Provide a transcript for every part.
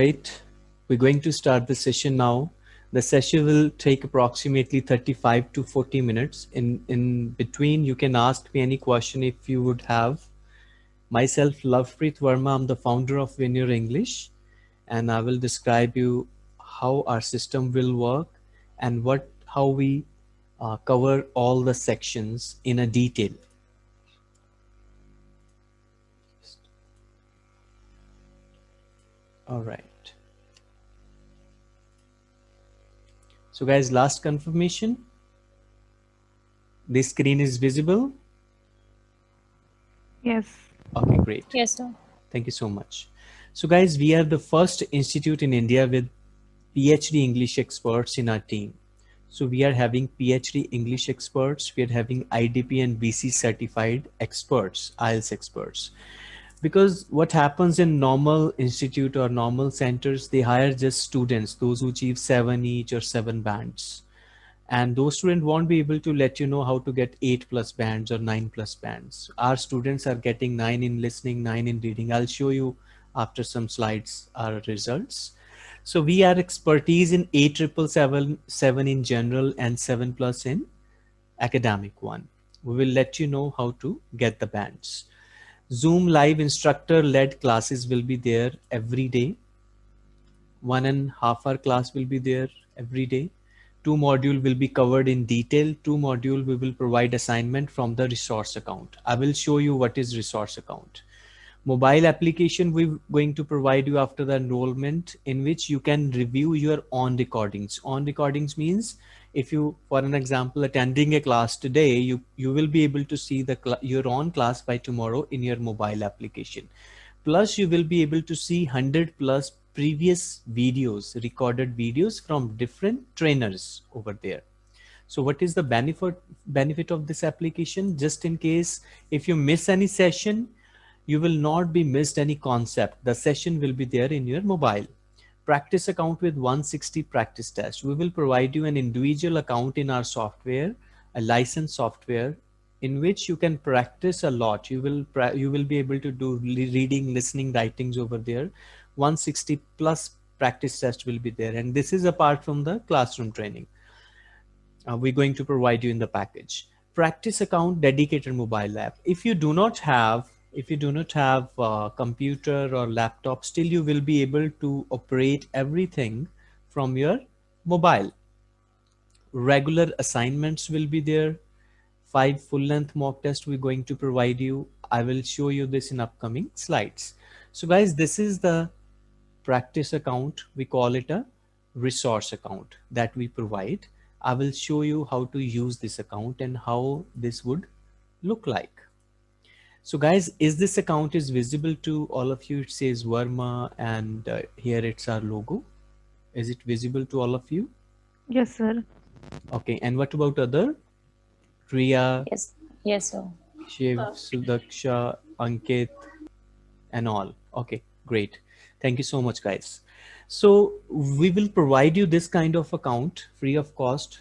Right, we're going to start the session now. The session will take approximately 35 to 40 minutes. In, in between, you can ask me any question if you would have. Myself, Lovepreet Verma, I'm the founder of Your English, and I will describe you how our system will work and what how we uh, cover all the sections in a detail. All right. So guys, last confirmation. This screen is visible. Yes. Okay, great. Yes, sir. Thank you so much. So guys, we are the first institute in India with PhD English experts in our team. So we are having PhD English experts. We are having IDP and BC certified experts, IELTS experts because what happens in normal institute or normal centers they hire just students those who achieve seven each or seven bands. And those students won't be able to let you know how to get eight plus bands or nine plus bands. Our students are getting nine in listening nine in reading. I'll show you after some slides our results. So we are expertise in eight triple seven seven in general and seven plus in academic one. We will let you know how to get the bands Zoom live instructor led classes will be there every day. One and half hour class will be there every day. Two module will be covered in detail. Two module we will provide assignment from the resource account. I will show you what is resource account. Mobile application we're going to provide you after the enrollment in which you can review your on recordings. On recordings means if you, for an example, attending a class today, you, you will be able to see the your own class by tomorrow in your mobile application. Plus you will be able to see 100 plus previous videos, recorded videos from different trainers over there. So what is the benefit benefit of this application? Just in case if you miss any session, you will not be missed any concept. The session will be there in your mobile practice account with 160 practice tests. We will provide you an individual account in our software, a licensed software in which you can practice a lot. You will, you will be able to do reading, listening, writings over there. 160 plus practice test will be there. And this is apart from the classroom training. Uh, we're going to provide you in the package. Practice account dedicated mobile app. If you do not have if you do not have a computer or laptop, still you will be able to operate everything from your mobile. Regular assignments will be there. Five full length mock tests we're going to provide you. I will show you this in upcoming slides. So guys, this is the practice account. We call it a resource account that we provide. I will show you how to use this account and how this would look like. So guys, is this account is visible to all of you? It says Verma and uh, here it's our logo. Is it visible to all of you? Yes, sir. Okay. And what about other? Priya? Yes. Yes, sir. Shiv, Sudaksha, Ankit, and all. Okay, great. Thank you so much, guys. So we will provide you this kind of account free of cost.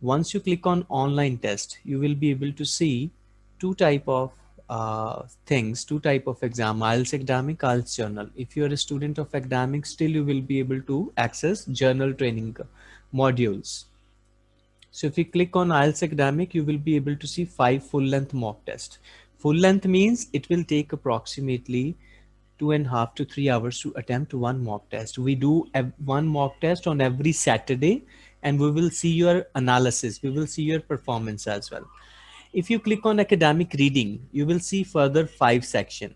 Once you click on online test, you will be able to see two type of uh, things, two type of exam, IELTS academic, IELTS General. If you're a student of academic, still you will be able to access general training modules. So if you click on IELTS academic, you will be able to see five full length mock test. Full length means it will take approximately two and a half to three hours to attempt one mock test. We do one mock test on every Saturday and we will see your analysis. We will see your performance as well. If you click on academic reading, you will see further five section.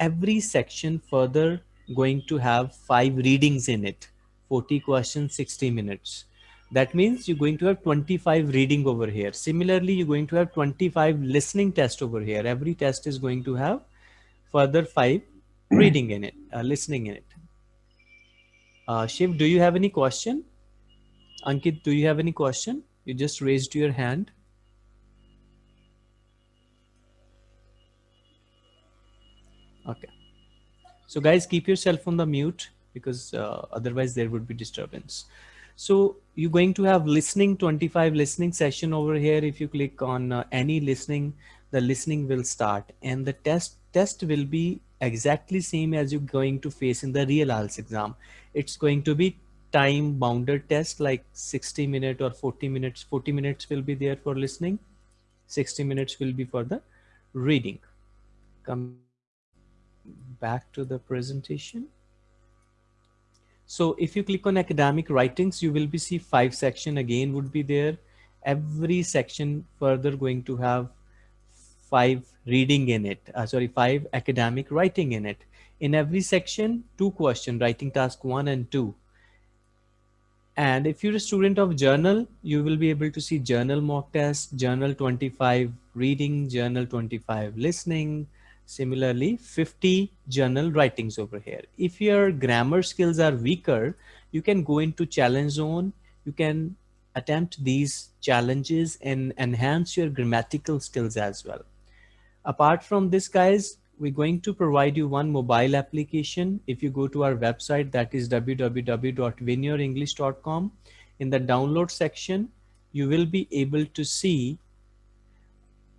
Every section further going to have five readings in it, 40 questions, 60 minutes. That means you're going to have 25 reading over here. Similarly, you're going to have 25 listening test over here. Every test is going to have further five reading in it, uh, listening in it. Uh, Shiv, do you have any question? Ankit, do you have any question? You just raised your hand. Okay. So guys, keep yourself on the mute because uh, otherwise there would be disturbance. So you're going to have listening 25 listening session over here. If you click on uh, any listening, the listening will start and the test test will be exactly same as you're going to face in the real IELTS exam. It's going to be time bounded test like 60 minutes or 40 minutes. 40 minutes will be there for listening. 60 minutes will be for the reading. Come back to the presentation. So if you click on academic writings, you will be see five section again would be there. Every section further going to have five reading in it, uh, sorry, five academic writing in it. In every section, two question, writing task one and two. And if you're a student of general, you will be able to see general mock test, general 25 reading, general 25 listening, Similarly, 50 general writings over here. If your grammar skills are weaker, you can go into challenge zone. You can attempt these challenges and enhance your grammatical skills as well. Apart from this, guys, we're going to provide you one mobile application. If you go to our website, that is www.winyourenglish.com. In the download section, you will be able to see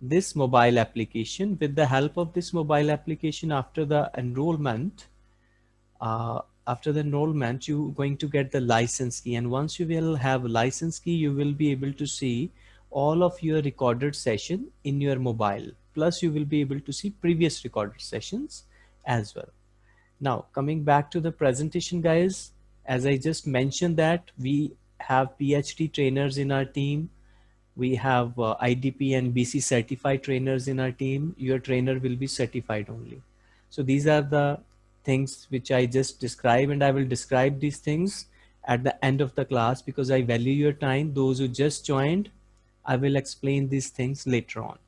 this mobile application with the help of this mobile application after the enrollment uh, after the enrollment you going to get the license key. And once you will have license key you will be able to see all of your recorded session in your mobile. Plus you will be able to see previous recorded sessions as well. Now coming back to the presentation guys as I just mentioned that we have PhD trainers in our team we have uh, IDP and BC certified trainers in our team. Your trainer will be certified only. So these are the things which I just described and I will describe these things at the end of the class because I value your time. Those who just joined, I will explain these things later on.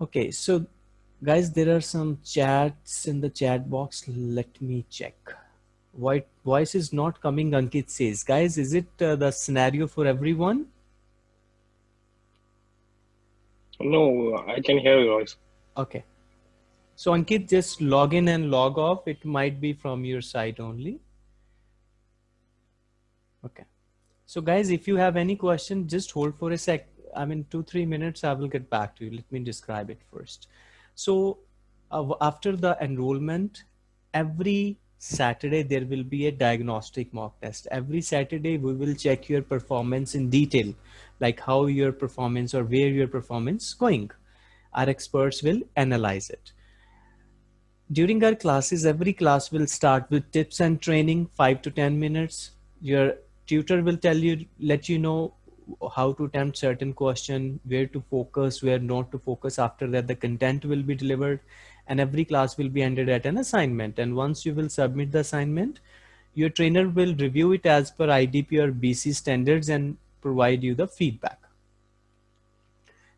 Okay, so guys, there are some chats in the chat box. Let me check. White voice is not coming, Ankit says. Guys, is it uh, the scenario for everyone? No, I can hear your voice. Okay. So Ankit, just log in and log off. It might be from your side only. Okay. So guys, if you have any question, just hold for a sec. I mean, two, three minutes, I will get back to you. Let me describe it first. So uh, after the enrollment, every Saturday, there will be a diagnostic mock test. Every Saturday, we will check your performance in detail like how your performance or where your performance going. Our experts will analyze it. During our classes, every class will start with tips and training, five to 10 minutes. Your tutor will tell you, let you know how to attempt certain question, where to focus, where not to focus. After that, the content will be delivered and every class will be ended at an assignment. And once you will submit the assignment, your trainer will review it as per IDP or BC standards and provide you the feedback.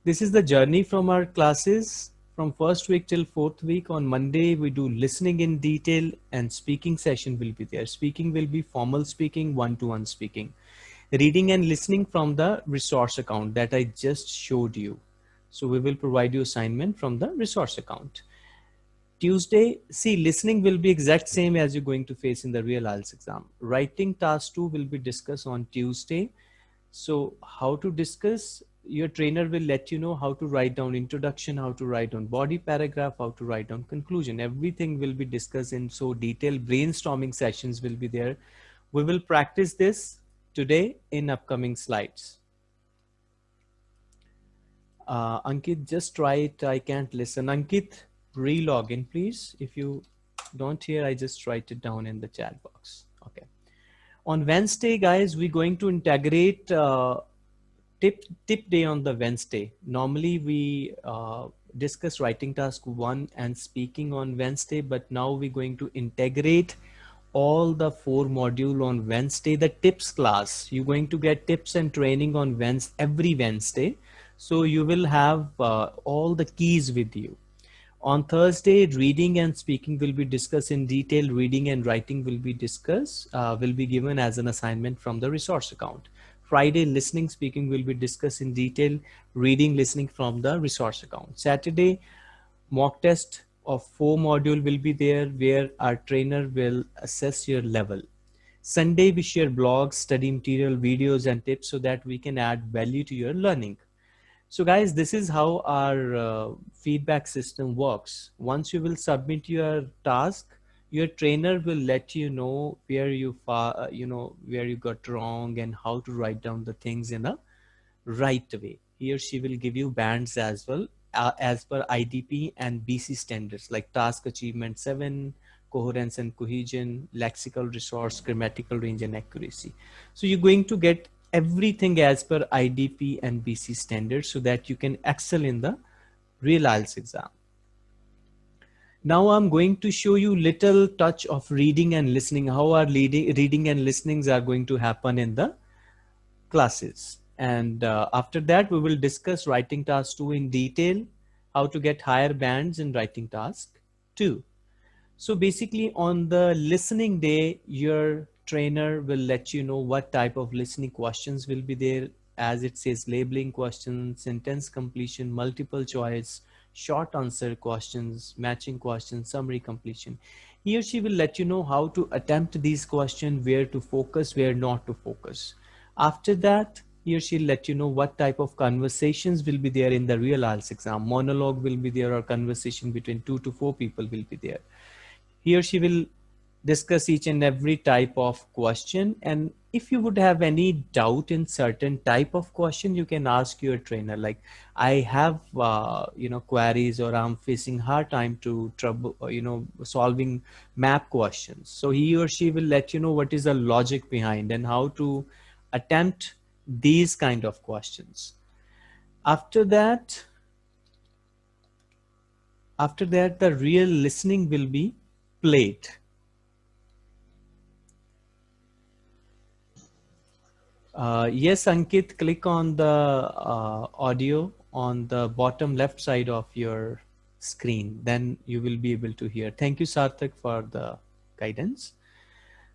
This is the journey from our classes from first week till fourth week. On Monday, we do listening in detail and speaking session will be there. Speaking will be formal speaking, one-to-one -one speaking. Reading and listening from the resource account that I just showed you. So we will provide you assignment from the resource account. Tuesday, see, listening will be exact same as you're going to face in the real IELTS exam. Writing task two will be discussed on Tuesday. So how to discuss, your trainer will let you know how to write down introduction, how to write down body paragraph, how to write down conclusion. Everything will be discussed in so detailed brainstorming sessions will be there. We will practice this today in upcoming slides. Uh, Ankit, just try it. I can't listen. Ankit, re-log in, please. If you don't hear, I just write it down in the chat box. On Wednesday, guys, we're going to integrate uh, tip tip day on the Wednesday. Normally we uh, discuss writing task one and speaking on Wednesday, but now we're going to integrate all the four module on Wednesday, the tips class. You're going to get tips and training on Wednesday, every Wednesday. So you will have uh, all the keys with you. On Thursday, reading and speaking will be discussed in detail. Reading and writing will be discussed, uh, will be given as an assignment from the resource account. Friday, listening, speaking will be discussed in detail. Reading, listening from the resource account. Saturday, mock test of four module will be there where our trainer will assess your level. Sunday, we share blogs, study material, videos, and tips so that we can add value to your learning. So guys, this is how our uh, feedback system works. Once you will submit your task, your trainer will let you know where you uh, you know where you got wrong and how to write down the things in a right way. He or she will give you bands as well uh, as per IDP and BC standards like task achievement 7, coherence and cohesion, lexical resource, grammatical range and accuracy. So you're going to get everything as per IDP and BC standards so that you can excel in the real IELTS exam. Now I'm going to show you little touch of reading and listening, how our reading, reading and listenings are going to happen in the classes. And uh, after that, we will discuss writing task two in detail, how to get higher bands in writing task two. So basically on the listening day, your trainer will let you know what type of listening questions will be there as it says labeling questions, sentence completion, multiple choice, short answer questions, matching questions, summary completion. He or she will let you know how to attempt these questions, where to focus, where not to focus. After that, he or she will let you know what type of conversations will be there in the real IELTS exam. Monologue will be there or conversation between two to four people will be there. He or she will discuss each and every type of question. And if you would have any doubt in certain type of question you can ask your trainer. Like i have uh, you know queries or i'm facing hard time to trouble uh, you know solving map questions. So he or she will let you know what is the logic behind and how to attempt these kind of questions. After that after that the real listening will be played Uh, yes, Ankit, click on the uh, audio on the bottom left side of your screen. Then you will be able to hear. Thank you, Sarthak, for the guidance.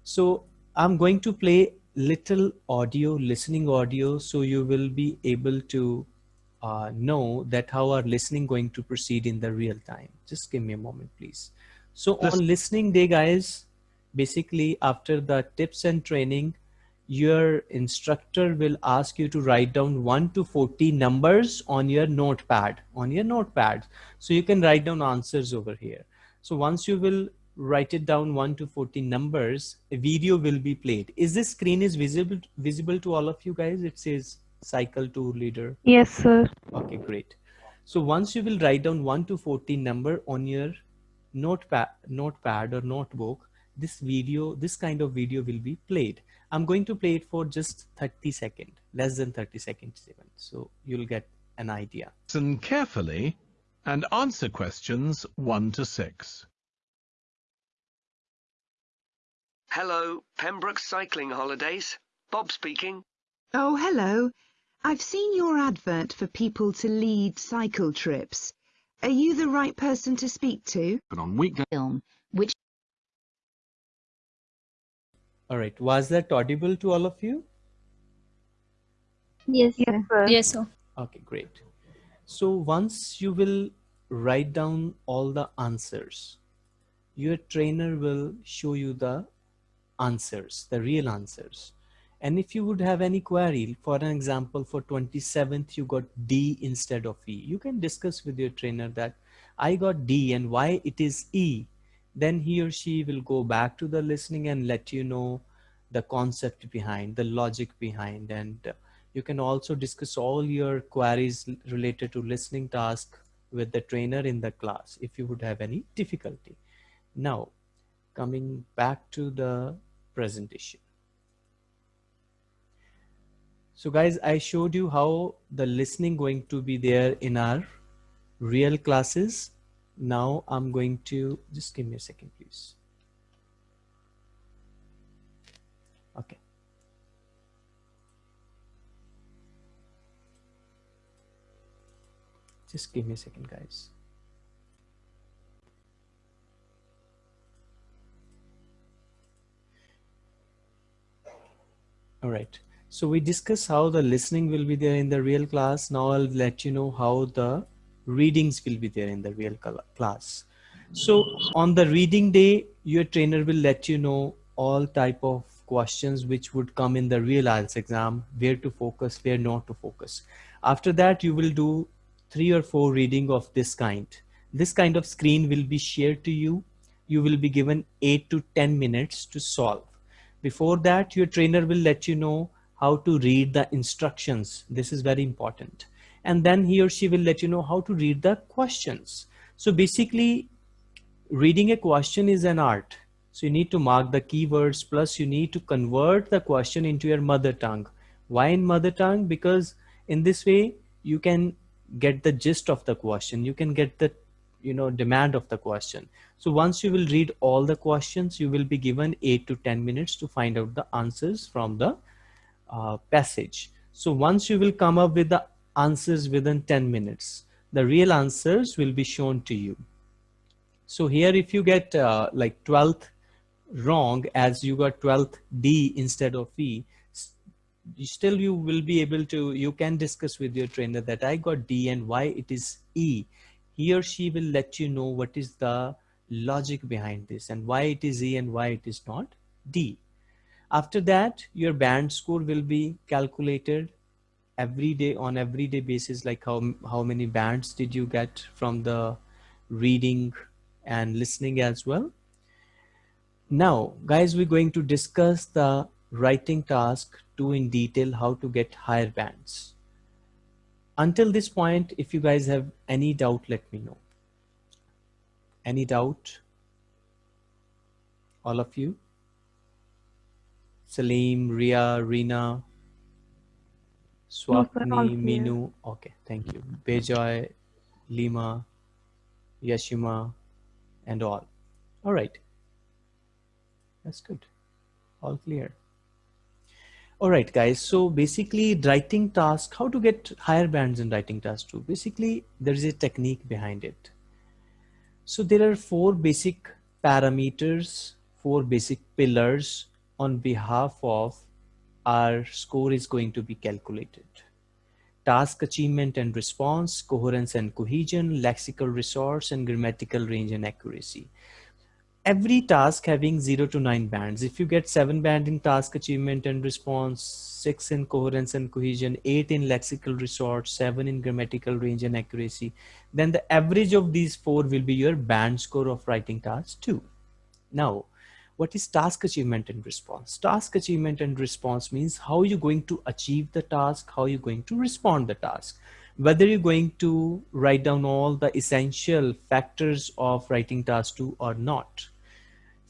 So I'm going to play little audio, listening audio, so you will be able to uh, know that how our listening going to proceed in the real time. Just give me a moment, please. So on listening day, guys, basically after the tips and training, your instructor will ask you to write down 1 to 40 numbers on your notepad on your notepad so you can write down answers over here. So once you will write it down 1 to 40 numbers a video will be played. Is this screen is visible visible to all of you guys? It says cycle tour leader. Yes sir. Okay great. So once you will write down 1 to 40 number on your notepad notepad or notebook this video this kind of video will be played I'm going to play it for just 30 seconds, less than 30 seconds even. So you'll get an idea. Listen carefully and answer questions 1 to 6. Hello, Pembroke Cycling Holidays. Bob speaking. Oh, hello. I've seen your advert for people to lead cycle trips. Are you the right person to speak to? But on weekday Film, All right. Was that audible to all of you? yes Yes, sir. sir. Yes, sir. Okay, great. So once you will write down all the answers, your trainer will show you the answers, the real answers. And if you would have any query, for an example, for 27th, you got D instead of E, you can discuss with your trainer that I got D and why it is E then he or she will go back to the listening and let you know the concept behind the logic behind. And uh, you can also discuss all your queries related to listening task with the trainer in the class if you would have any difficulty. Now coming back to the presentation. So guys i showed you how the listening going to be there in our real classes now I'm going to just give me a second, please. Okay. Just give me a second, guys. All right. So we discuss how the listening will be there in the real class. Now I'll let you know how the readings will be there in the real class. So on the reading day, your trainer will let you know all type of questions which would come in the real IELTS exam, where to focus, where not to focus. After that, you will do three or four reading of this kind. This kind of screen will be shared to you. You will be given eight to 10 minutes to solve. Before that, your trainer will let you know how to read the instructions. This is very important. And then he or she will let you know how to read the questions. So basically, reading a question is an art. So you need to mark the keywords plus you need to convert the question into your mother tongue. Why in mother tongue? Because in this way you can get the gist of the question. You can get the you know demand of the question. So once you will read all the questions, you will be given eight to 10 minutes to find out the answers from the uh, passage. So once you will come up with the answers within 10 minutes, the real answers will be shown to you. So here if you get uh, like 12th wrong as you got 12th D instead of E, still you will be able to, you can discuss with your trainer that I got D and why it is E. He or she will let you know what is the logic behind this and why it is E and why it is not D. After that, your band score will be calculated every day on everyday basis, like how, how many bands did you get from the reading and listening as well. Now, guys, we're going to discuss the writing task two in detail, how to get higher bands. Until this point, if you guys have any doubt, let me know. Any doubt? All of you? Salim, Ria, Rina, Swapni, Minu. Okay, thank you. Bejoy, Lima, Yashima, and all. All right. That's good. All clear. All right, guys. So basically writing task, how to get higher bands in writing task two. Basically, there is a technique behind it. So there are four basic parameters, four basic pillars on behalf of our score is going to be calculated. Task achievement and response, coherence and cohesion, lexical resource, and grammatical range and accuracy every task having 0 to 9 bands. If you get 7 band in task achievement and response, 6 in coherence and cohesion, 8 in lexical resource, 7 in grammatical range and accuracy, then the average of these four will be your band score of writing task 2. Now, what is task achievement and response? Task achievement and response means how you're going to achieve the task, how you're going to respond the task whether you're going to write down all the essential factors of writing task 2 or not.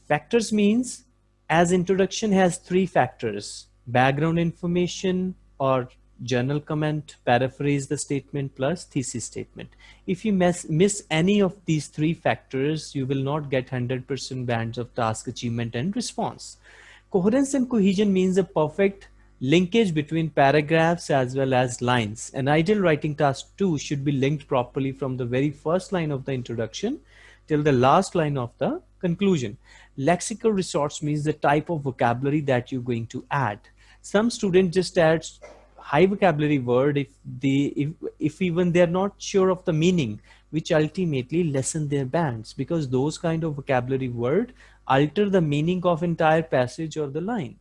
Factors means as introduction has three factors, background information or journal comment, paraphrase the statement plus thesis statement. If you miss, miss any of these three factors, you will not get 100% bands of task achievement and response. Coherence and cohesion means a perfect linkage between paragraphs as well as lines. An ideal writing task two should be linked properly from the very first line of the introduction till the last line of the conclusion. Lexical resource means the type of vocabulary that you're going to add. Some student just adds high vocabulary word if they if, if even they're not sure of the meaning, which ultimately lessen their bands because those kind of vocabulary word alter the meaning of entire passage or the line.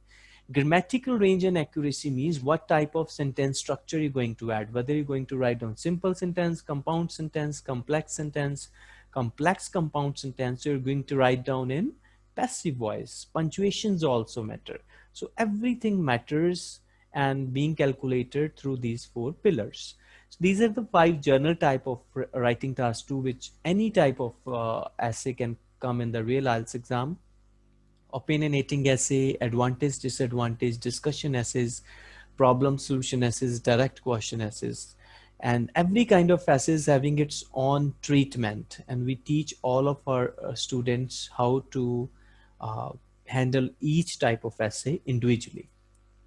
Grammatical range and accuracy means what type of sentence structure you're going to add, whether you're going to write down simple sentence, compound sentence, complex sentence, complex compound sentence, you're going to write down in passive voice punctuations also matter so everything matters and being calculated through these four pillars. So these are the five journal type of writing tasks to which any type of uh, essay can come in the real IELTS exam. Opinionating essay advantage disadvantage discussion essays problem solution essays direct question essays. And every kind of essay is having its own treatment. And we teach all of our uh, students how to uh, handle each type of essay individually.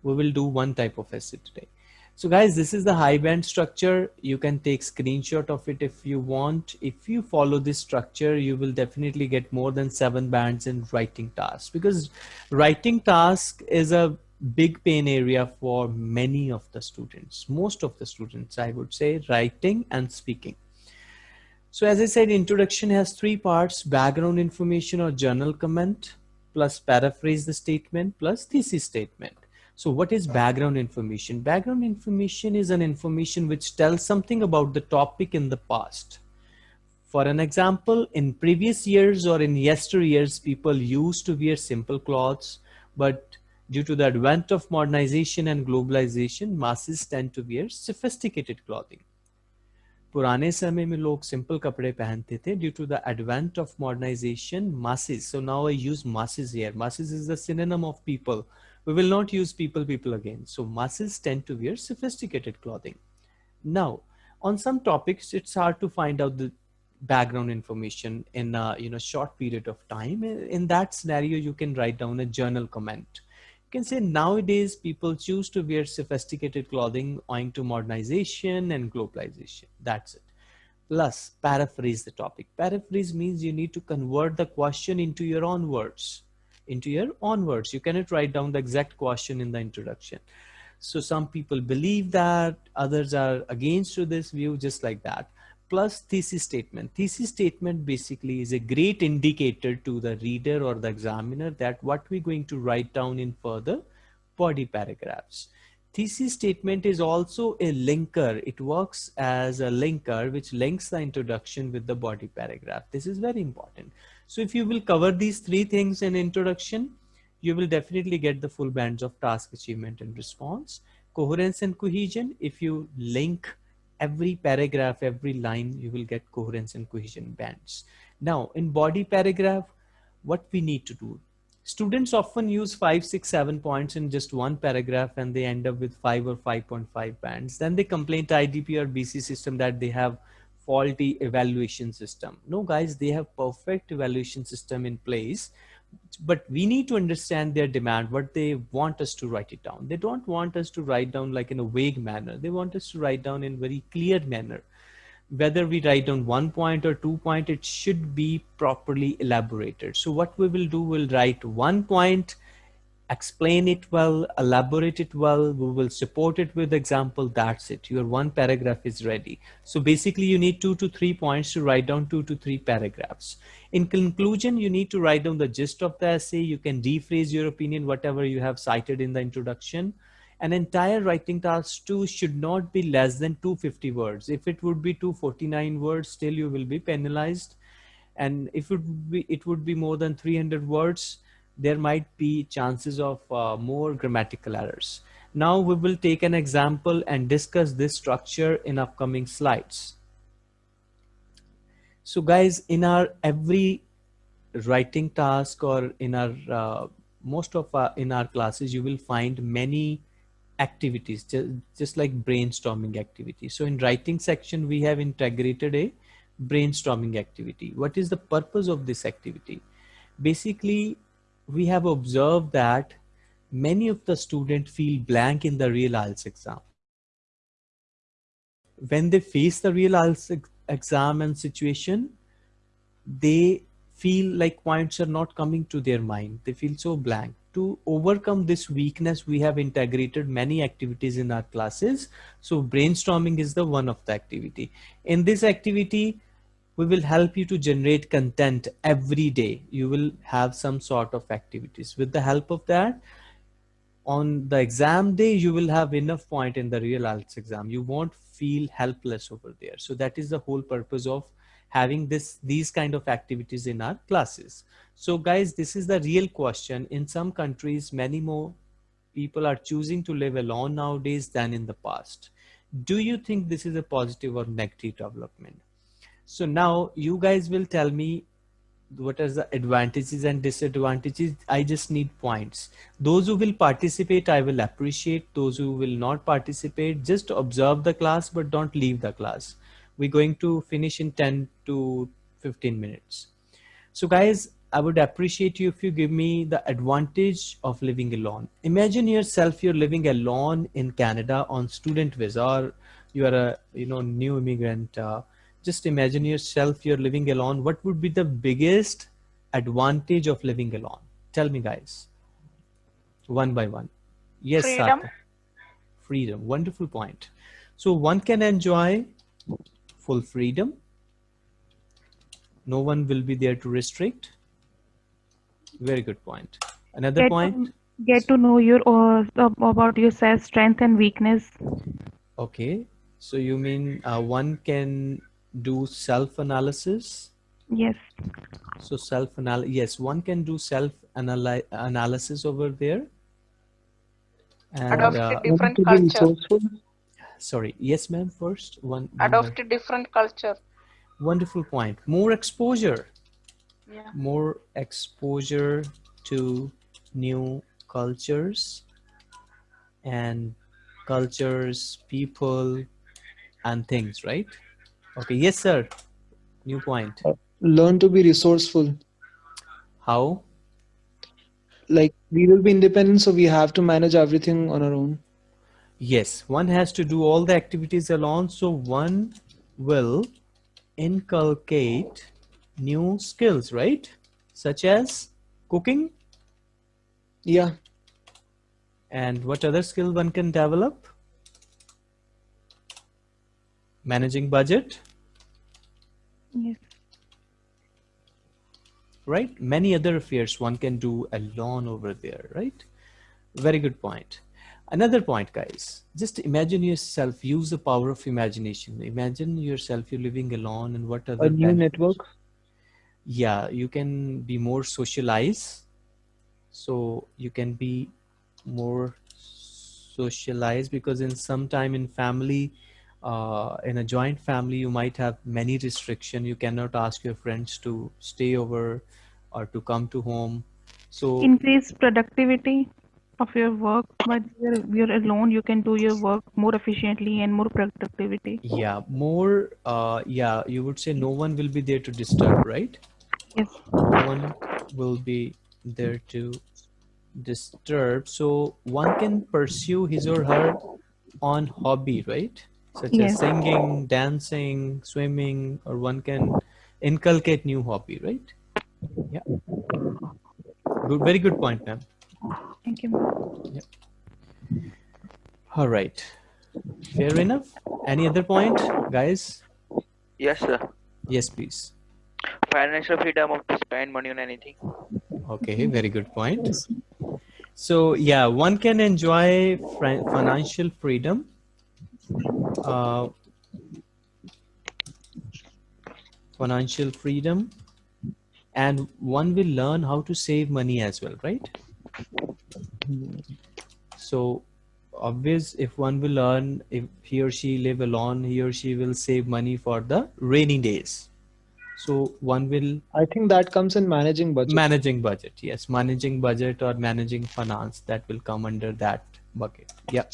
We will do one type of essay today. So guys, this is the high band structure. You can take screenshot of it if you want. If you follow this structure, you will definitely get more than seven bands in writing tasks because writing task is a big pain area for many of the students. Most of the students, I would say writing and speaking. So as I said, introduction has three parts, background information or journal comment, plus paraphrase the statement plus thesis statement. So what is background information? Background information is an information which tells something about the topic in the past. For an example, in previous years or in yesteryears, people used to wear simple clothes, but due to the advent of modernization and globalization, masses tend to wear sophisticated clothing. पुराने समय में लोग simple कपड़े पहनते थे due to the advent of modernisation masses so now i use masses here masses is the synonym of people we will not use people people again. So masses tend to wear sophisticated clothing. Now on some topics it's hard to find out the background information in a you know short period of time. In that scenario you can write down a journal comment. You can say nowadays people choose to wear sophisticated clothing owing to modernization and globalization. That's it. Plus paraphrase the topic. Paraphrase means you need to convert the question into your own words into your own words you cannot write down the exact question in the introduction so some people believe that others are against to this view just like that plus thesis statement. Thesis statement basically is a great indicator to the reader or the examiner that what we're going to write down in further body paragraphs. Thesis statement is also a linker. It works as a linker which links the introduction with the body paragraph. This is very important. So if you will cover these three things in introduction, you will definitely get the full bands of task achievement and response. Coherence and cohesion, if you link every paragraph, every line, you will get coherence and cohesion bands. Now in body paragraph, what we need to do? Students often use five, six, seven points in just one paragraph and they end up with five or 5.5 bands. Then they complain to IDP or BC system that they have faulty evaluation system. No guys, they have perfect evaluation system in place but we need to understand their demand what they want us to write it down. They don't want us to write down like in a vague manner. They want us to write down in very clear manner. Whether we write down one point or two point it should be properly elaborated. So what we will do we'll write one point explain it well, elaborate it well, we will support it with example, that's it. Your one paragraph is ready. So basically you need two to three points to write down two to three paragraphs. In conclusion, you need to write down the gist of the essay. You can rephrase your opinion, whatever you have cited in the introduction. An entire writing task two should not be less than 250 words. If it would be 249 words, still you will be penalized. And if it would be, it would be more than 300 words, there might be chances of uh, more grammatical errors. Now we will take an example and discuss this structure in upcoming slides. So guys, in our every writing task or in our uh, most of our, in our classes, you will find many activities, just, just like brainstorming activities. So in writing section, we have integrated a brainstorming activity. What is the purpose of this activity? Basically, we have observed that many of the students feel blank in the real IELTS exam. When they face the real IELTS exam and situation, they feel like points are not coming to their mind. They feel so blank. To overcome this weakness, we have integrated many activities in our classes. So brainstorming is the one of the activity. In this activity, we will help you to generate content every day. You will have some sort of activities. With the help of that, on the exam day, you will have enough point in the real IELTS exam. You won't feel helpless over there. So that is the whole purpose of having this these kind of activities in our classes. So guys, this is the real question. In some countries, many more people are choosing to live alone nowadays than in the past. Do you think this is a positive or negative development? So now you guys will tell me what are the advantages and disadvantages. I just need points. Those who will participate, I will appreciate. Those who will not participate, just observe the class, but don't leave the class. We're going to finish in 10 to 15 minutes. So guys, I would appreciate you if you give me the advantage of living alone. Imagine yourself, you're living alone in Canada on student visa or you are a you know new immigrant uh, just imagine yourself you're living alone. What would be the biggest advantage of living alone? Tell me guys. One by one. Yes freedom, freedom. wonderful point. So one can enjoy full freedom. No one will be there to restrict. Very good point. Another get point? to, Get to know your uh, about yourself, strength and weakness. Okay. So you mean uh, one can do self-analysis? Yes. So self-analysis, yes, one can do self-analysis over there. And Adopt uh, a different culture. sorry, yes, ma'am. First, one. one Adopt more. a different culture. Wonderful point. More exposure. Yeah. more exposure to new cultures and cultures, people, and things, right? Okay, yes, sir. New point. Uh, learn to be resourceful. How? Like we will be independent, so we have to manage everything on our own. Yes, one has to do all the activities alone, so one will inculcate new skills, right? Such as cooking, Yeah. and what other skill one can develop? Managing budget, Yes. right? Many other affairs one can do alone over there, right? Very good point. Another point, guys. Just imagine yourself, use the power of imagination. Imagine yourself, you're living alone and what other A new benefits- network. yeah you can be more socialized. so you can be more socialized because in some time in family uh, in a joint family you might have many restriction you cannot ask your friends to stay over or to come to home so Increase productivity of your work, but you're, you're alone. You can do your work more efficiently and more productivity. yeah more uh, yeah you would say no one will be there to disturb right Yes. no one will be there to disturb so one can pursue his or her on hobby right such as singing dancing swimming or one can inculcate new hobby right yeah good very good point ma'am Thank you. ma'am. all right fair enough any other point guys Yes, sir. yes please Financial freedom of to spend money on anything. Okay, very good point. So yeah, one can enjoy financial freedom. Uh, financial freedom, and one will learn how to save money as well, right? So obvious, if one will learn, if he or she live alone, he or she will save money for the rainy days. So one will I think that comes in managing budget. managing budget yes managing budget or managing finance that will come under that bucket yeah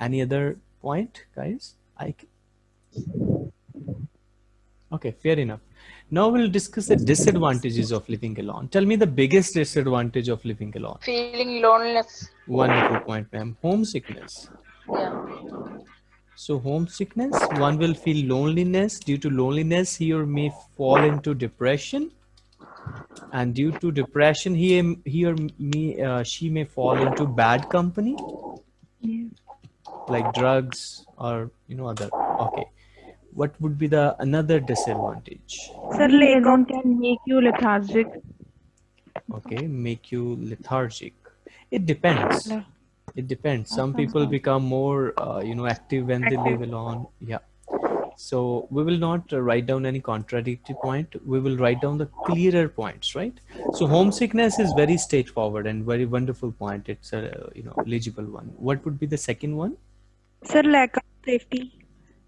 any other point guys. I c- okay fair enough. Now we'll discuss the disadvantages of living alone. Tell me the biggest disadvantage of living alone. Feeling loneliness. wonderful point ma'am. Homesickness. Yeah. so homesickness one will feel loneliness. Due to loneliness he or may fall into depression. And due to depression he he or me uh, she may fall into bad company. Yes. Like drugs or you know other okay. What would be the another disadvantage? Sir, being can make you lethargic. okay make you lethargic. It depends. It depends. Some people become more uh, you know active when they live alone yeah. So we will not uh, write down any contradictory point. We will write down the clearer points right? So homesickness is very straightforward and very wonderful point. It's a you know legible one. What would be the second one Sir, lack of safety.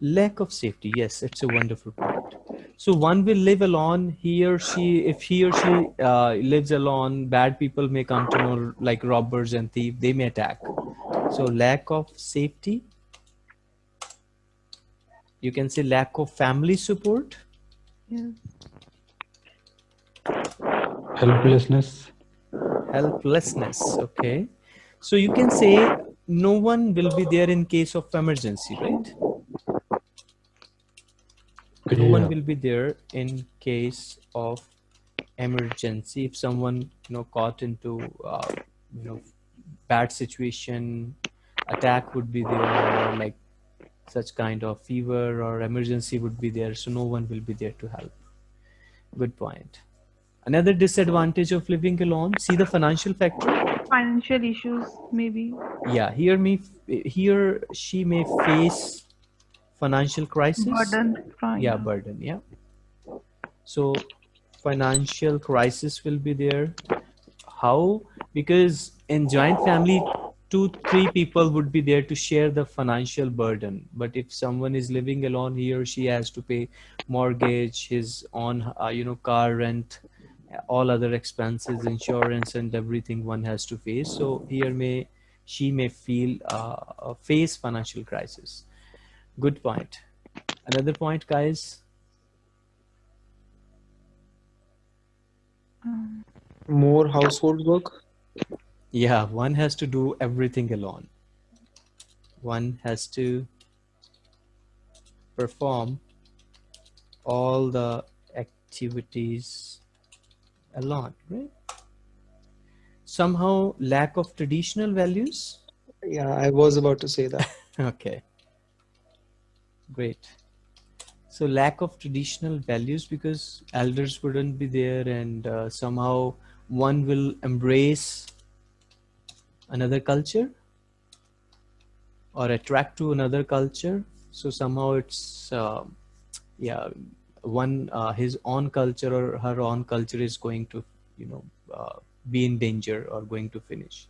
lack of safety yes it's a wonderful point. So one will live alone he or she if he or she uh, lives alone bad people may come to know like robbers and thieves they may attack. So lack of safety you can say lack of family support. Yes. helplessness. Helplessness okay. So you can say no one will be there in case of emergency right? No one will be there in case of emergency. If someone you know caught into uh, you know bad situation attack would be there or like such kind of fever or emergency would be there so no one will be there to help. Good point. Another disadvantage of living alone see the financial factor financial issues, maybe. Yeah, here me here she may face financial crisis. Burden. from- Yeah, burden. Yeah. So financial crisis will be there. How? Because in joint family, two, three people would be there to share the financial burden. But if someone is living alone, he or she has to pay mortgage, his own, uh, you know, car rent, all other expenses, insurance, and everything one has to face. So here may she may feel uh, face financial crisis. Good point. Another point, guys. Um, More household work. Yeah, one has to do everything alone. One has to perform all the activities alone, right? Somehow lack of traditional values. Yeah, I was about to say that. Okay. Great. So lack of traditional values because elders wouldn't be there and uh, somehow one will embrace another culture or attract to another culture. So somehow it's, uh, yeah, one, uh, his own culture or her own culture is going to, you know, uh, be in danger or going to finish.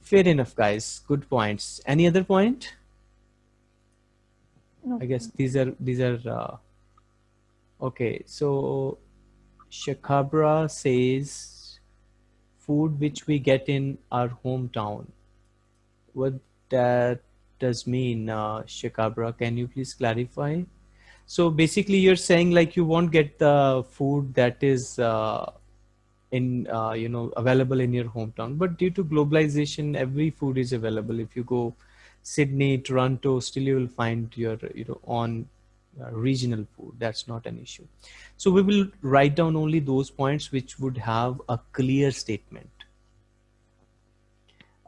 Fair enough, guys. Good points. Any other point? I guess these are these are uh, okay. So shakabra says food which we get in our hometown. What that does mean, uh, Shakhabra? Can you please clarify? So basically, you're saying like you won't get the food that is uh, in uh, you know available in your hometown, but due to globalization, every food is available. If you go Sydney, Toronto, still you will find your you know on uh, regional food. That's not an issue. So we will write down only those points which would have a clear statement.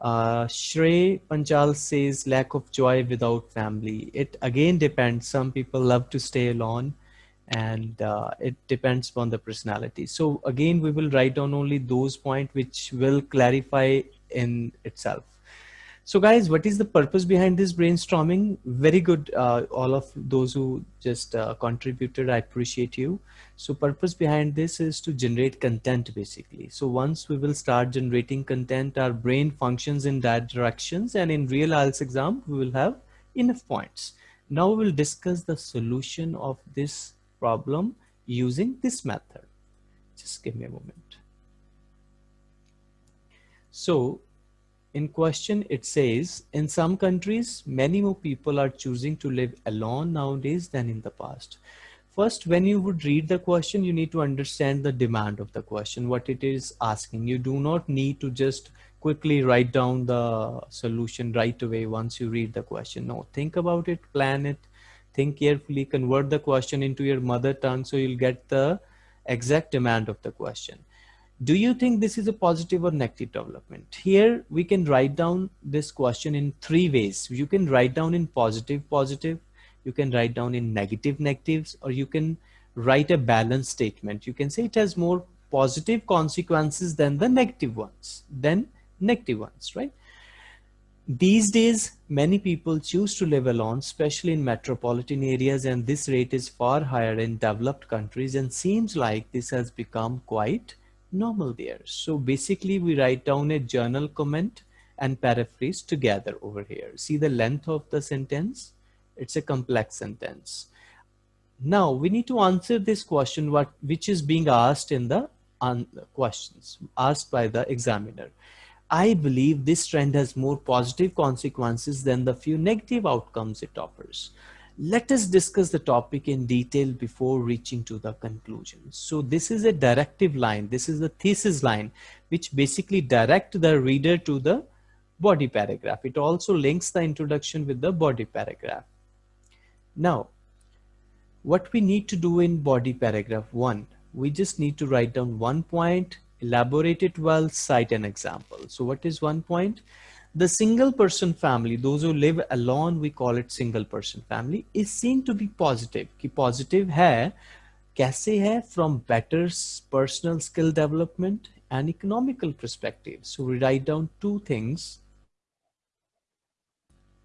Uh, Shrey Panchal says lack of joy without family. It again depends. Some people love to stay alone and uh, it depends upon the personality. So again, we will write down only those points which will clarify in itself. So guys, what is the purpose behind this brainstorming? Very good, uh, all of those who just uh, contributed, I appreciate you. So purpose behind this is to generate content basically. So once we will start generating content, our brain functions in that directions and in real IELTS exam, we will have enough points. Now we will discuss the solution of this problem using this method. Just give me a moment. So in question it says in some countries many more people are choosing to live alone nowadays than in the past. First when you would read the question you need to understand the demand of the question what it is asking. You do not need to just quickly write down the solution right away once you read the question. No think about it plan it think carefully convert the question into your mother tongue so you'll get the exact demand of the question do you think this is a positive or negative development? Here we can write down this question in three ways. You can write down in positive positive. You can write down in negative negatives. Or you can write a balanced statement. You can say it has more positive consequences than the negative ones than negative ones right? These days many people choose to live alone especially in metropolitan areas and this rate is far higher in developed countries and seems like this has become quite normal there. So basically we write down a general comment and paraphrase together over here. See the length of the sentence? It's a complex sentence. Now we need to answer this question what which is being asked in the questions asked by the examiner. I believe this trend has more positive consequences than the few negative outcomes it offers let us discuss the topic in detail before reaching to the conclusion. So this is a directive line. This is the thesis line, which basically direct the reader to the body paragraph. It also links the introduction with the body paragraph. Now, what we need to do in body paragraph one, we just need to write down one point, elaborate it well, cite an example. So what is one point? The single person family, those who live alone, we call it single person family, is seen to be positive. कि positive है कैसे है from better personal skill development and economical perspective. So we write down two things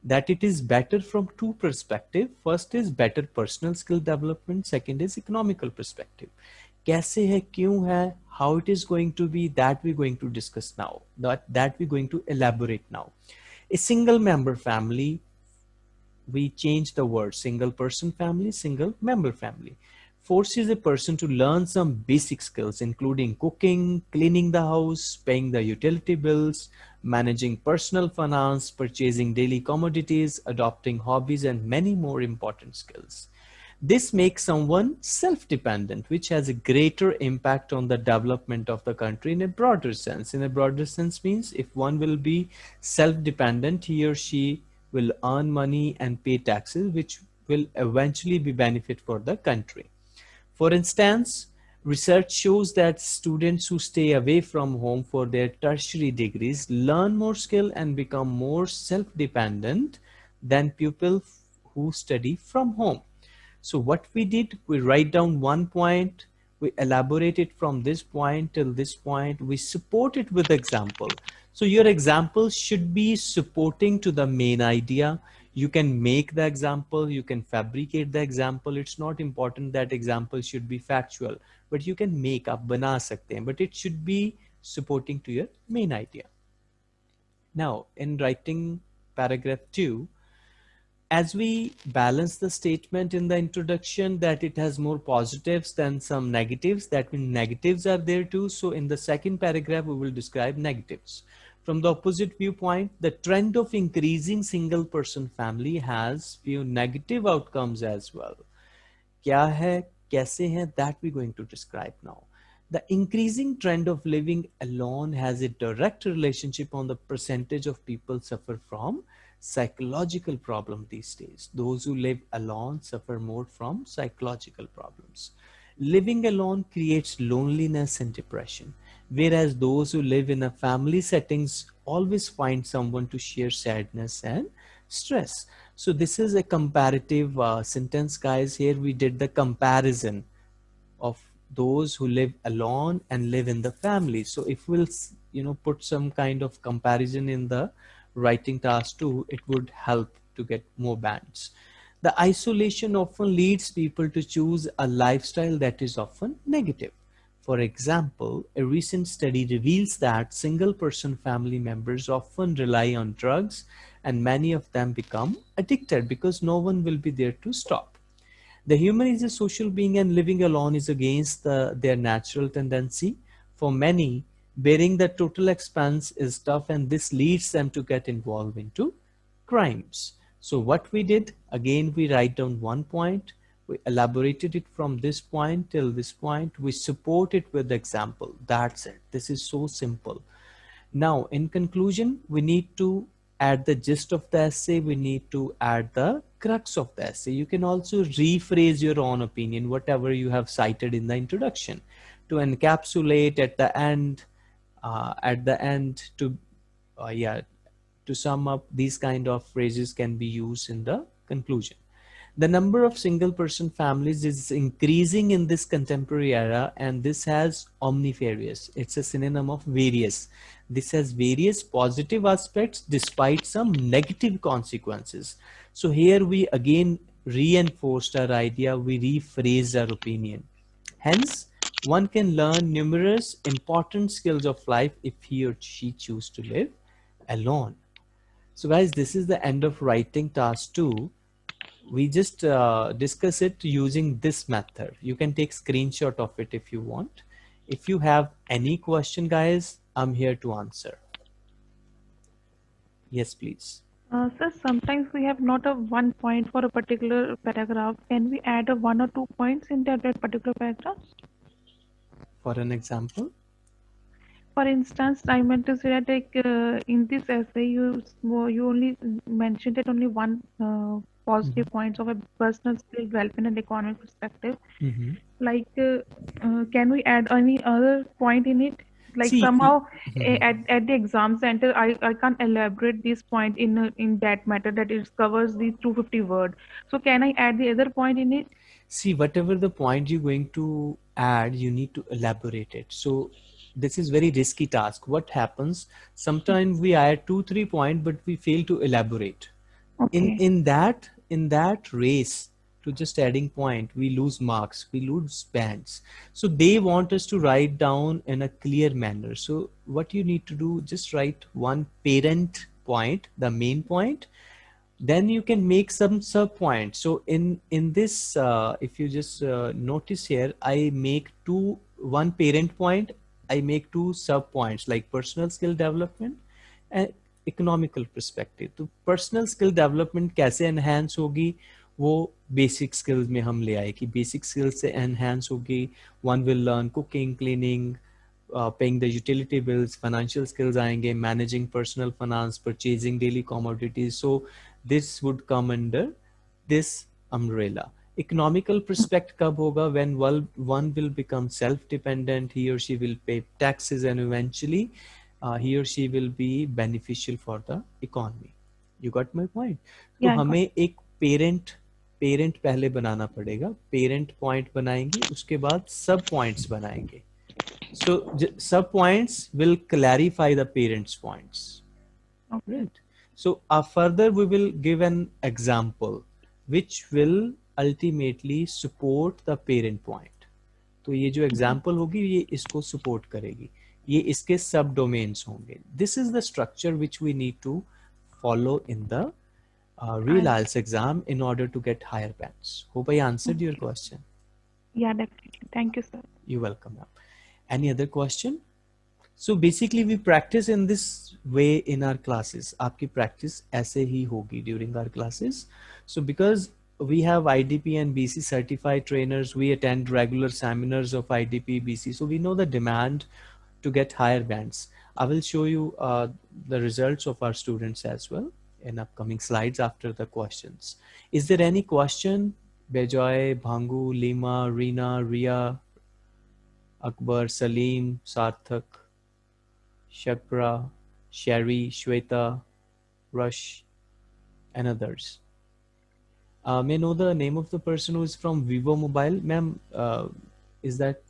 that it is better from two perspective. First is better personal skill development. Second is economical perspective. कैसे है क्यों है how it is going to be that we're going to discuss now that that we're going to elaborate now a single member family we change the word single person family single member family forces a person to learn some basic skills including cooking cleaning the house paying the utility bills managing personal finance purchasing daily commodities adopting hobbies and many more important skills this makes someone self-dependent, which has a greater impact on the development of the country in a broader sense. In a broader sense means if one will be self-dependent, he or she will earn money and pay taxes, which will eventually be benefit for the country. For instance, research shows that students who stay away from home for their tertiary degrees learn more skill and become more self-dependent than people who study from home. So what we did, we write down one point, we elaborate it from this point till this point, we support it with example. So your example should be supporting to the main idea. You can make the example, you can fabricate the example. It's not important that example should be factual, but you can make up, bana sakte but it should be supporting to your main idea. Now in writing paragraph two, as we balance the statement in the introduction that it has more positives than some negatives, that means negatives are there too. So in the second paragraph, we will describe negatives. From the opposite viewpoint, the trend of increasing single person family has few negative outcomes as well. Kya hai, kaise hai, that we're going to describe now. The increasing trend of living alone has a direct relationship on the percentage of people suffer from psychological problem these days. Those who live alone suffer more from psychological problems. Living alone creates loneliness and depression, whereas those who live in a family settings always find someone to share sadness and stress. So this is a comparative uh, sentence, guys. Here we did the comparison of those who live alone and live in the family. So if we'll, you know, put some kind of comparison in the writing task too, it would help to get more bands. The isolation often leads people to choose a lifestyle that is often negative. For example, a recent study reveals that single person family members often rely on drugs and many of them become addicted because no one will be there to stop. The human is a social being and living alone is against the, their natural tendency. For many, bearing the total expense is tough and this leads them to get involved into crimes. So what we did, again, we write down one point, we elaborated it from this point till this point, we support it with example. That's it. This is so simple. Now, in conclusion, we need to add the gist of the essay. We need to add the crux of the essay. You can also rephrase your own opinion, whatever you have cited in the introduction to encapsulate at the end uh, at the end to uh, yeah to sum up these kind of phrases can be used in the conclusion. The number of single person families is increasing in this contemporary era and this has omnifarious it's a synonym of various. This has various positive aspects despite some negative consequences. So here we again reinforced our idea we rephrased our opinion. Hence one can learn numerous important skills of life if he or she choose to live alone. So guys, this is the end of writing task two. We just uh, discuss it using this method. You can take screenshot of it if you want. If you have any question, guys, I'm here to answer. Yes, please. Uh, sir, sometimes we have not a one point for a particular paragraph. Can we add a one or two points in that, that particular paragraph? For an example? For instance, I meant to say that like uh, in this essay, you you only mentioned it only one uh, positive mm -hmm. points of a personal skill development and economic perspective. Mm -hmm. Like, uh, uh, can we add any other point in it? Like See, somehow mm -hmm. at, at the exam center, I, I can't elaborate this point in in that matter that it covers the 250 word. So can I add the other point in it? See, whatever the point you're going to add you need to elaborate it. So this is very risky task. What happens sometimes we add two three point but we fail to elaborate. Okay. in in that in that race to just adding point we lose marks we lose bands. So they want us to write down in a clear manner. So what you need to do just write one parent point the main point then you can make some sub points so in in this uh, if you just uh, notice here i make two one parent point i make two sub points like personal skill development and economical perspective तो personal skill development कैसे enhance होगी वो basic skills में हम ले आए कि basic skills से एनहेंस होगी one will learn cooking cleaning paying the utility bills financial skills आएंगे managing personal finance purchasing daily commodities so this would come under this umbrella economical perspect कब होगा when one one will become self dependent he or she will pay taxes and eventually uh, he or she will be beneficial for the economy you got my point तो Yeah, I got हमें एक parent parent पहले बनाना पड़ेगा parent point बनाएंगे उसके बाद सब points बनाएंगे so सब points will clarify the parents points Okay. right so uh, further we will give an example which will ultimately support the parent point तो ये जो एग्जाम्पल होगी ये इसको सपोर्ट करेगी ये इसके सब डोमेन्स होंगे this is the structure which we need to follow in the real IELTS exam in order to get higher bands. Hope I answered your question. Yeah, definitely. Thank you, sir. You're welcome. ma'am. Any other question? So basically we practice in this way in our classes. आपकी practice ऐसे ही होगी during our classes. So because we have IDP and BC certified trainers, we attend regular seminars of IDP, BC. So we know the demand to get higher bands. I will show you uh, the results of our students as well in upcoming slides after the questions. Is there any question? Bejoy, Bhangu, Lima, Reena, Ria, Akbar, Salim, Sarthak, Shakra, Sherry, Shweta, Rush, and others. Uh, may I know the name of the person who is from Vivo Mobile? Ma'am, uh, is that?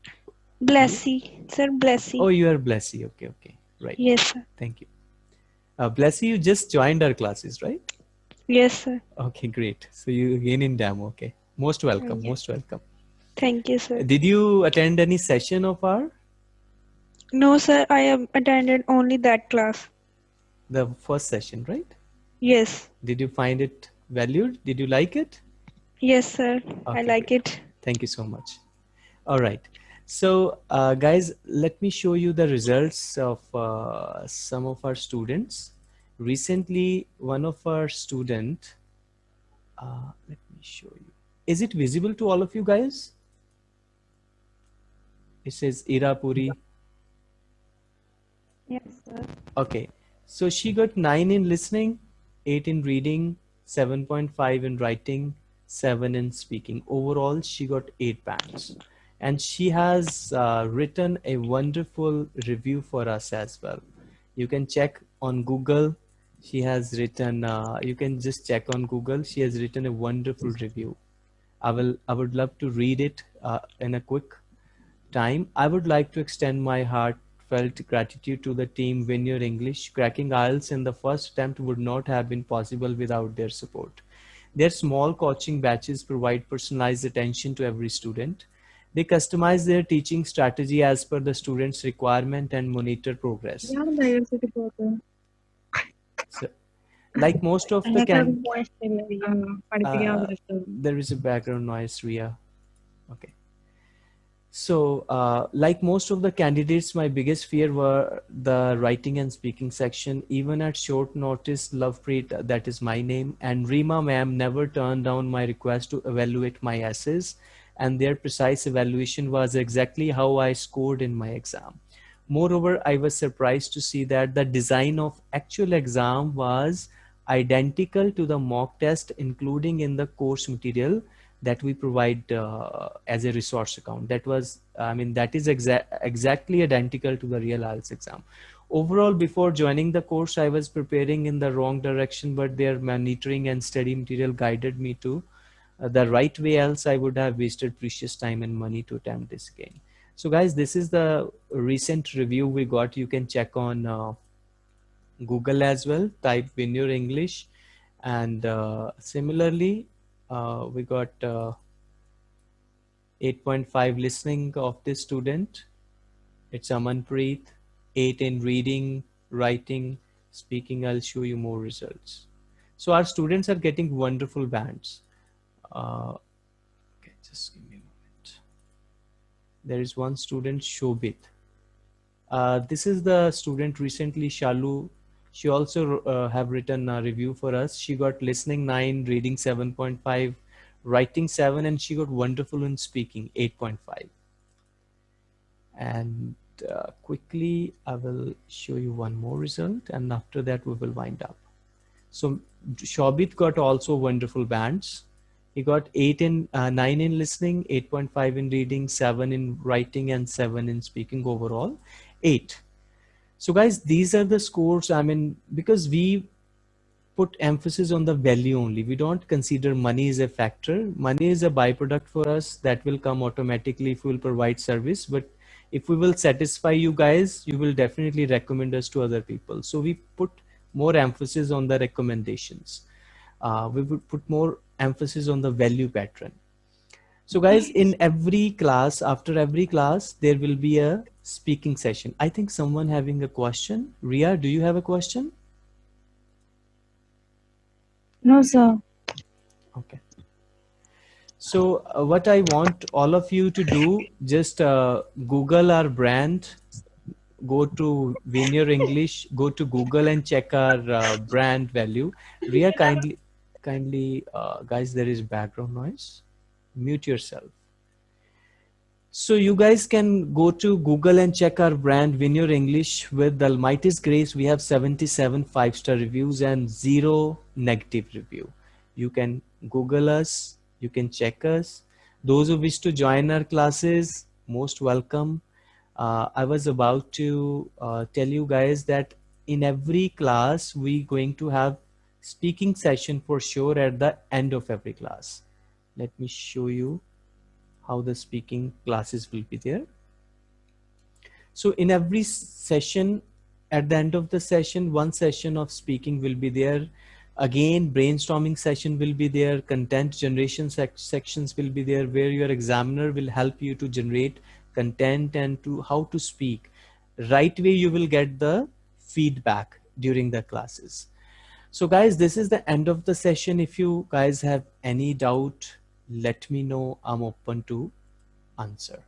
Blessy, sir, Blessy. Oh, you are Blessy. Okay, okay. Right. Yes, sir. Thank you. Uh, Blessy, you just joined our classes, right? Yes, sir. Okay, great. So you again in demo. Okay. Most welcome. Most welcome. Thank you, sir. Did you attend any session of our No, sir, I have attended only that class. the first session, right? Yes, Did you find it valued? Did you like it? yes, sir. I Okay, like it. Thank you so much. All right. So, uh, guys, let me show you the results of uh, some of our students. Recently, one of our student, uh, let me show you. Is it visible to all of you guys? It says Irapuri. Yes, sir. Okay. So she got 9 in listening, 8 in reading, 7.5 in writing, 7 in speaking. Overall, she got 8 bands. And she has uh, written a wonderful review for us as well. You can check on Google. She has written, uh, you can just check on Google. She has written a wonderful review. I will, I would love to read it uh, in a quick time. I would like to extend my heartfelt gratitude to the team Win Your English. Cracking IELTS in the first attempt would not have been possible without their support. Their small coaching batches provide personalized attention to every student. They customize their teaching strategy as per the student's requirement and monitor progress. So, like most of the can uh, there is a background noise, Ria. Okay. So, uh, like most of the candidates, my biggest fear were the writing and speaking section. Even at short notice, Lovepreet, that is my name, and Rima ma'am never turned down my request to evaluate my essays, and their precise evaluation was exactly how I scored in my exam. Moreover, I was surprised to see that the design of actual exam was identical to the mock test, including in the course material that we provide uh, as a resource account. That was, I mean, that is exa exactly identical to the real IELTS exam. Overall, before joining the course, I was preparing in the wrong direction, but their monitoring and study material guided me to uh, the right way, else I would have wasted precious time and money to attempt this again. So guys, this is the recent review we got. You can check on uh, Google as well. Type Vineyard English, and uh, similarly, uh, we got uh, 8.5 listening of this student. It's Amanpreet. 8 in reading, writing, speaking. I'll show you more results. So our students are getting wonderful bands. Uh, okay, just give me a moment. There is one student, Shobit. Uh, this is the student recently, Shalu. She also uh, have written a review for us. She got listening 9, reading 7.5, writing 7, and she got wonderful in speaking 8.5. And uh, quickly, I will show you one more result, and after that we will wind up. So Shobit got also wonderful bands. He got 8 in, uh, 9 in listening, 8.5 in reading, 7 in writing, and 7 in speaking overall, 8. So guys, these are the scores, I mean, because we put emphasis on the value only. We don't consider money as a factor. Money is a byproduct for us that will come automatically if we will provide service. But if we will satisfy you guys, you will definitely recommend us to other people. So we put more emphasis on the recommendations. Uh, we would put more emphasis on the value pattern. So guys, in every class, after every class, there will be a speaking session. I think someone having a question. Ria, do you have a question? No, sir. Okay. So uh, what I want all of you to do, just uh, Google our brand, go to Vineyard English, go to Google and check our uh, brand value. Ria, kindly, kindly, uh, guys, there is background noise. Mute yourself. So you guys can go to Google and check our brand Vineyard English with the Almighty's grace. We have 77 five-star reviews and zero negative review. You can Google us, you can check us. Those who wish to join our classes, most welcome. Uh, I was about to uh, tell you guys that in every class, we going to have speaking session for sure at the end of every class. Let me show you how the speaking classes will be there. So in every session, at the end of the session, one session of speaking will be there. Again, brainstorming session will be there. Content generation sec sections will be there where your examiner will help you to generate content and to how to speak. Right way you will get the feedback during the classes. So guys, this is the end of the session. If you guys have any doubt, let me know. I'm open to answer.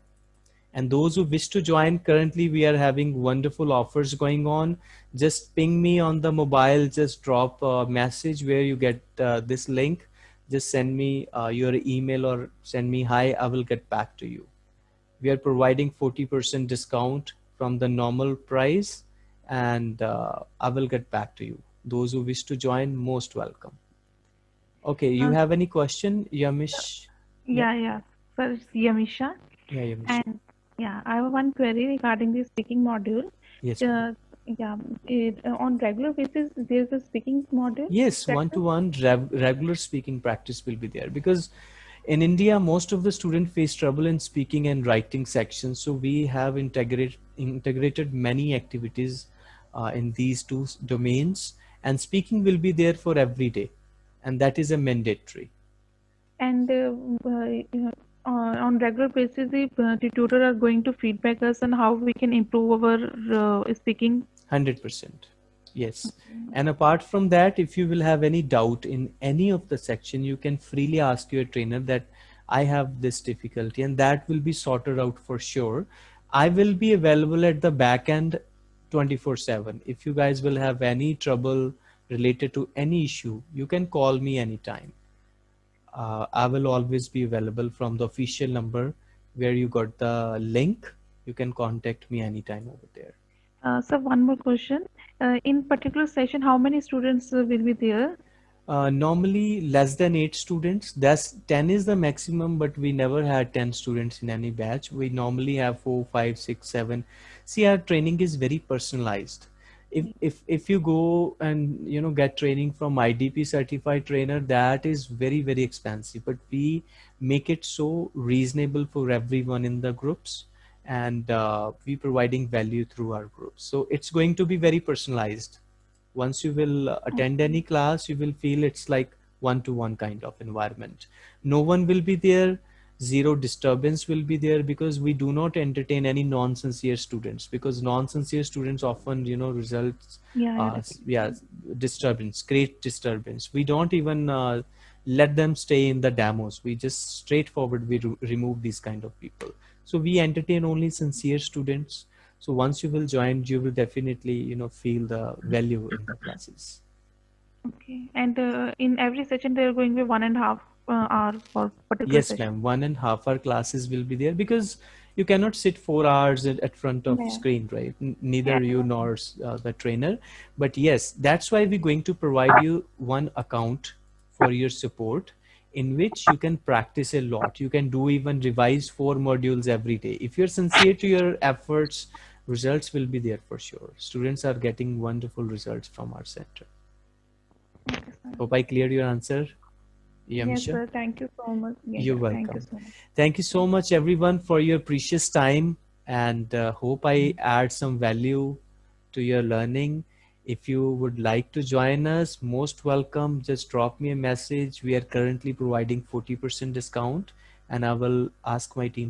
And those who wish to join, currently we are having wonderful offers going on. Just ping me on the mobile, just drop a message where you get uh, this link. Just send me uh, your email or send me hi, I will get back to you. We are providing 40% discount from the normal price and uh, I will get back to you. Those who wish to join, most welcome. Okay, you Uh, have any question, Yamish? Yeah, yeah. Sir, it's Yamisha. Yeah, Yamish. And yeah, I have one query regarding the speaking module. Yes. Uh, yeah, it, uh, on regular basis, there's a speaking module. Yes, one-to-one rev- regular speaking practice will be there because in India, most of the students face trouble in speaking and writing sections. So we have integrated integrated many activities uh, in these two domains, and speaking will be there for every day, and that is a mandatory. And uh, uh, on regular basis, the, uh, tutor are going to feedback us on how we can improve our uh, speaking. Hundred percent. Yes. And apart from that, if you will have any doubt in any of the section, you can freely ask your trainer that I have this difficulty and that will be sorted out for sure. I will be available at the back end 24 seven. If you guys will have any trouble related to any issue, you can call me anytime. Uh, I will always be available from the official number where you got the link. You can contact me anytime over there. Uh, so one more question. Uh, in particular session, how many students uh, will be there? Uh, normally less than eight students. That's 10 is the maximum, but we never had 10 students in any batch. We normally have four, five, six, seven. See, our training is very personalized. If, if, if you go and, you know, get training from IDP certified trainer, that is very, very expensive, but we make it so reasonable for everyone in the groups. and uh, we providing value through our groups. So it's going to be very personalized. Once you will attend any class, you will feel it's like one-to-one kind of environment. No one will be there. Zero disturbance will be there because we do not entertain any non-sincere students because non-sincere students often, you know, results, Yeah, uh, yeah, disturbance, create disturbance. We don't even uh, let them stay in the demos. We just straightforward, we re- remove these kind of people. So we entertain only sincere students. So once you will join, you will definitely, you know, feel the value in the classes. Okay. And uh, in every session, they're going to be one and a half hour for particular Yes, ma'am. One and half hour classes will be there because you cannot sit four hours at, at front of Yeah. screen, right? N- neither you nor uh, the trainer. But yes, that's why we're going to provide you one account for your support in which you can practice a lot. You can do even revise four modules every day. If you're sincere to your efforts, results will be there for sure. Students are getting wonderful results from our center. Hope I cleared your answer. Yes, sir. Thank you so much. You're yeah, Thank you welcome. so much. Thank you so much, everyone, for your precious time and uh, hope I add some value to your learning. If you would like to join us, most welcome. Just drop me a message. We are currently providing 40% discount and I will ask my team